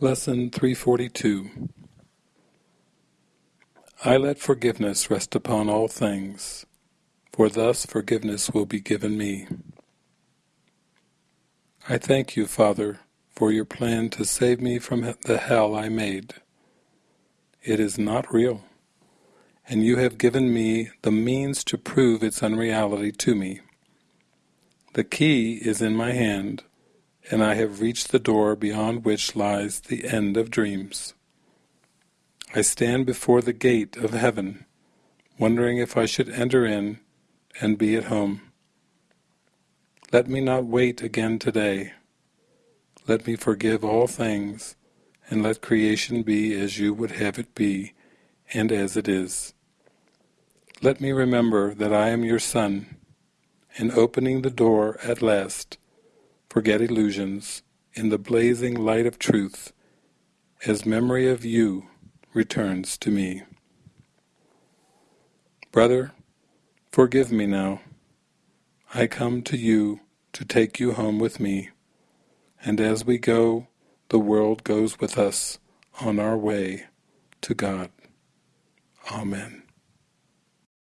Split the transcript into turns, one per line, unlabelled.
Lesson 342 I let forgiveness rest upon all things, for thus forgiveness will be given me. I thank you, Father, for your plan to save me from the hell I made. It is not real, and you have given me the means to prove its unreality to me. The key is in my hand, and I have reached the door beyond which lies the end of dreams. I stand before the gate of heaven, wondering if I should enter in and be at home. Let me not wait again today. Let me forgive all things, and let creation be as you would have it be, and as it is. Let me remember that I am your son, and opening the door at last, forget illusions in the blazing light of truth, as memory of you returns to me. Brother, forgive me now. I come to you to take you home with me, and as we go, the world goes with us on our way to God. Amen.